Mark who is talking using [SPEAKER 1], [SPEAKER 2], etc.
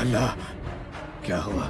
[SPEAKER 1] अल्लाह क्या हुआ?